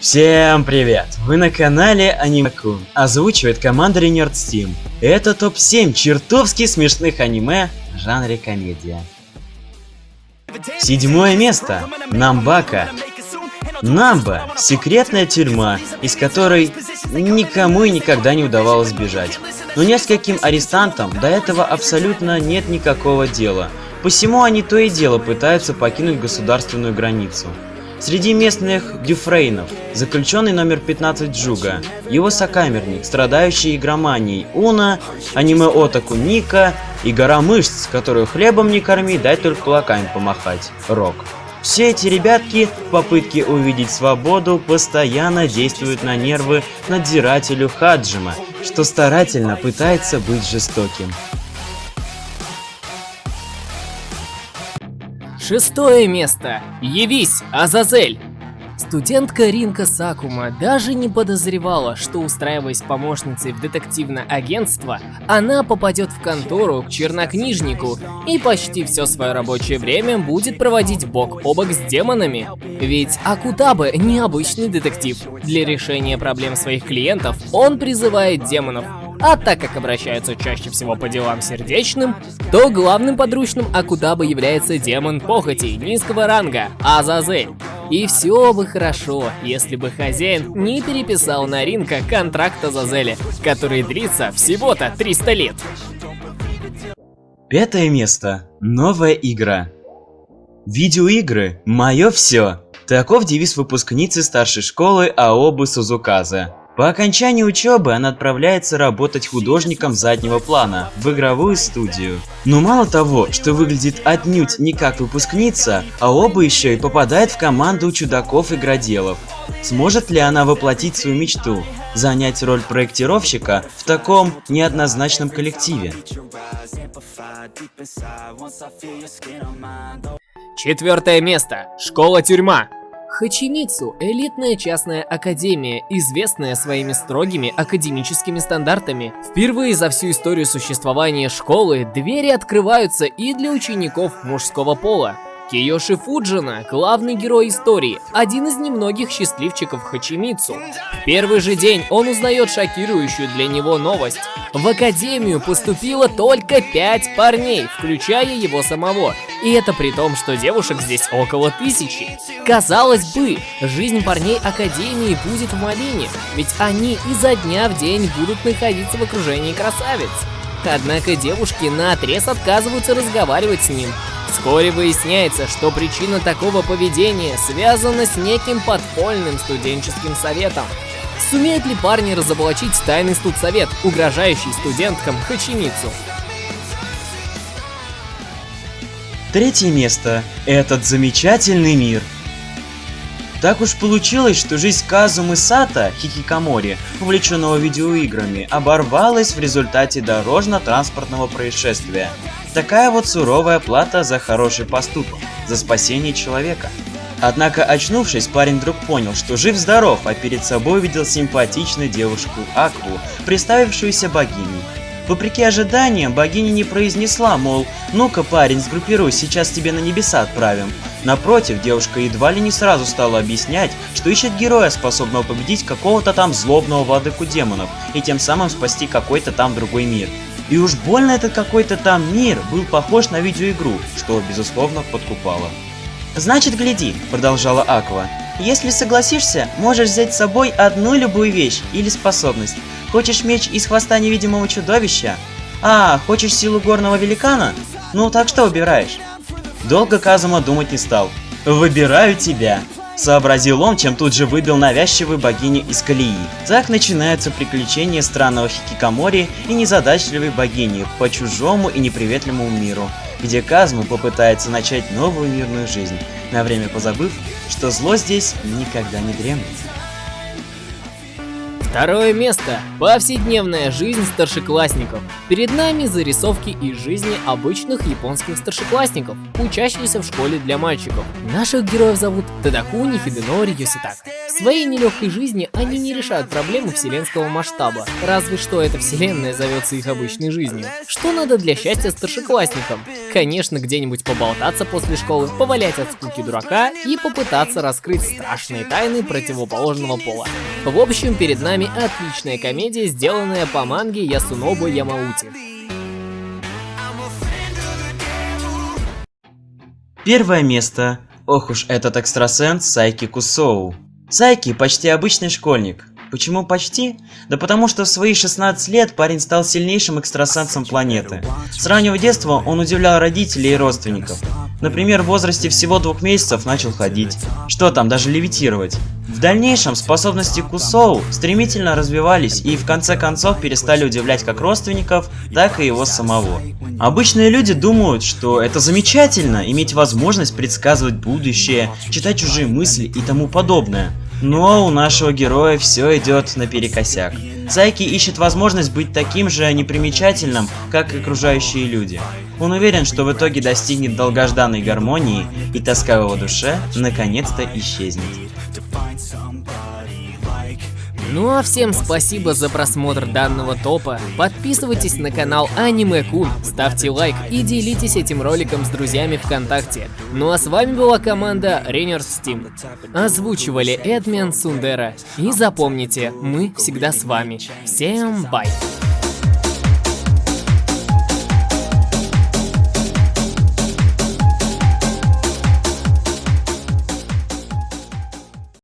Всем привет! Вы на канале Анимакун. Озвучивает команда Nerd Steam. Это топ-7 чертовски смешных аниме в жанре комедия. Седьмое место. Намбака. Намба – секретная тюрьма, из которой никому и никогда не удавалось сбежать. Но нескольким арестантам до этого абсолютно нет никакого дела. Посему они то и дело пытаются покинуть государственную границу. Среди местных дюфрейнов заключенный номер 15 Джуга, его сокамерник, страдающий игроманией Уна, аниме-отаку Ника и гора мышц, которую хлебом не корми, дай только кулаками помахать, Рок. Все эти ребятки в попытке увидеть свободу постоянно действуют на нервы надзирателю Хаджима, что старательно пытается быть жестоким. Шестое место. Явись, Азазель. Студентка Ринка Сакума даже не подозревала, что устраиваясь помощницей в детективное агентство, она попадет в контору к чернокнижнику и почти все свое рабочее время будет проводить бок о бок с демонами. Ведь Акутабе необычный детектив. Для решения проблем своих клиентов он призывает демонов, а так как обращаются чаще всего по делам сердечным, то главным подручным Акудаба является демон похоти низкого ранга Азазель. И все бы хорошо, если бы хозяин не переписал на Ринка контракт Азазеля, который длится всего-то 300 лет. Пятое место. Новая игра. Видеоигры – мое все. Таков девиз выпускницы старшей школы Аобы Сузуказа. По окончании учебы она отправляется работать художником заднего плана в игровую студию. Но мало того, что выглядит отнюдь не как выпускница, а оба еще и попадает в команду чудаков-игроделов. Сможет ли она воплотить свою мечту, занять роль проектировщика в таком неоднозначном коллективе? Четвертое место. Школа-тюрьма. Хачимицу – элитная частная академия, известная своими строгими академическими стандартами. Впервые за всю историю существования школы двери открываются и для учеников мужского пола. Киёши Фуджина – главный герой истории, один из немногих счастливчиков Хачимицу. В первый же день он узнает шокирующую для него новость. В академию поступило только пять парней, включая его самого. И это при том, что девушек здесь около тысячи. Казалось бы, жизнь парней академии будет в малине, ведь они изо дня в день будут находиться в окружении красавиц. Однако девушки наотрез отказываются разговаривать с ним. Вскоре выясняется, что причина такого поведения связана с неким подпольным студенческим советом. Сумеют ли парни разоблачить тайный студсовет, угрожающий студенткам Хачимицу? Третье место. Этот замечательный мир. Так уж получилось, что жизнь Казумы Сато, хикикомори, увлеченного видеоиграми, оборвалась в результате дорожно-транспортного происшествия. Такая вот суровая плата за хороший поступок, за спасение человека. Однако, очнувшись, парень вдруг понял, что жив-здоров, а перед собой видел симпатичную девушку Акву, представившуюся богиней. Вопреки ожиданиям, богиня не произнесла, мол, ну-ка, парень, сгруппируй, сейчас тебе на небеса отправим. Напротив, девушка едва ли не сразу стала объяснять, что ищет героя, способного победить какого-то там злобного владыку демонов, и тем самым спасти какой-то там другой мир. И уж больно этот какой-то там мир был похож на видеоигру, что, безусловно, подкупало. «Значит, гляди», — продолжала Аква. «Если согласишься, можешь взять с собой одну любую вещь или способность. Хочешь меч из хвоста невидимого чудовища? А, хочешь силу горного великана? Ну, так что выбираешь?» Долго Казума думать не стал. «Выбираю тебя!» Сообразил он, чем тут же выбил навязчивую богиню из колеи. Так начинаются приключения странного хикикомори и незадачливой богини по чужому и неприветливому миру, где Казума попытается начать новую мирную жизнь, на время позабыв, что зло здесь никогда не дремлет. Второе место. Повседневная жизнь старшеклассников. Перед нами зарисовки из жизни обычных японских старшеклассников, учащихся в школе для мальчиков. Наших героев зовут Тадакуни Хиденори Йоситак. В своей нелегкой жизни они не решают проблемы вселенского масштаба, разве что эта вселенная зовется их обычной жизнью. Что надо для счастья старшеклассникам? Конечно, где-нибудь поболтаться после школы, повалять от скуки дурака и попытаться раскрыть страшные тайны противоположного пола. В общем, перед нами отличная комедия, сделанная по манге Ясунобу Ямаути. Первое место. Ох уж этот экстрасенс Сайки Кусоу. Сайки почти обычный школьник. Почему почти? Да потому что в свои 16 лет парень стал сильнейшим экстрасенсом планеты. С раннего детства он удивлял родителей и родственников. Например, в возрасте всего двух месяцев начал ходить. Что там, даже левитировать. В дальнейшем способности Кусоу стремительно развивались и в конце концов перестали удивлять как родственников, так и его самого. Обычные люди думают, что это замечательно, иметь возможность предсказывать будущее, читать чужие мысли и тому подобное. Но у нашего героя все идет наперекосяк. Сайки ищет возможность быть таким же непримечательным, как окружающие люди. Он уверен, что в итоге достигнет долгожданной гармонии, и тоска в его душе наконец-то исчезнет. Ну а всем спасибо за просмотр данного топа. Подписывайтесь на канал Аниме Кун, ставьте лайк и делитесь этим роликом с друзьями ВКонтакте. Ну а с вами была команда Рейнерс Steam. Озвучивали Эдмен Сундера. И запомните, мы всегда с вами. Всем бай!